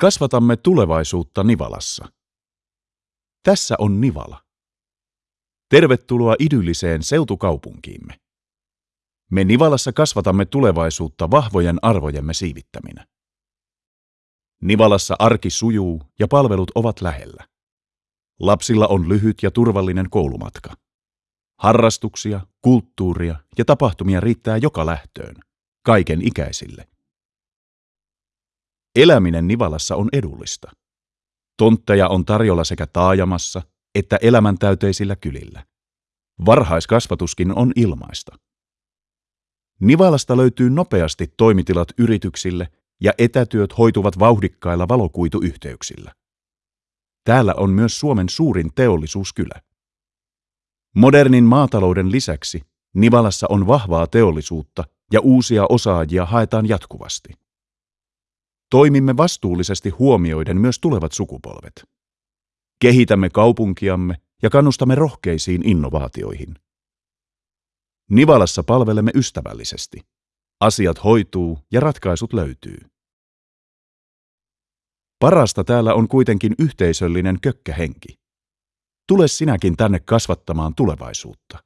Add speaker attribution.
Speaker 1: Kasvatamme tulevaisuutta Nivalassa. Tässä on Nivala. Tervetuloa idylliseen seutukaupunkiimme. Me Nivalassa kasvatamme tulevaisuutta vahvojen arvojemme siivittäminä. Nivalassa arki sujuu ja palvelut ovat lähellä. Lapsilla on lyhyt ja turvallinen koulumatka. Harrastuksia, kulttuuria ja tapahtumia riittää joka lähtöön, kaiken ikäisille. Eläminen Nivalassa on edullista. Tontteja on tarjolla sekä taajamassa että elämäntäyteisillä kylillä. Varhaiskasvatuskin on ilmaista. Nivalasta löytyy nopeasti toimitilat yrityksille ja etätyöt hoituvat vauhdikkailla valokuituyhteyksillä. Täällä on myös Suomen suurin teollisuuskylä. Modernin maatalouden lisäksi Nivalassa on vahvaa teollisuutta ja uusia osaajia haetaan jatkuvasti. Toimimme vastuullisesti huomioiden myös tulevat sukupolvet. Kehitämme kaupunkiamme ja kannustamme rohkeisiin innovaatioihin. Nivalassa palvelemme ystävällisesti. Asiat hoituu ja ratkaisut löytyy. Parasta täällä on kuitenkin yhteisöllinen kökkähenki. Tule sinäkin tänne kasvattamaan tulevaisuutta.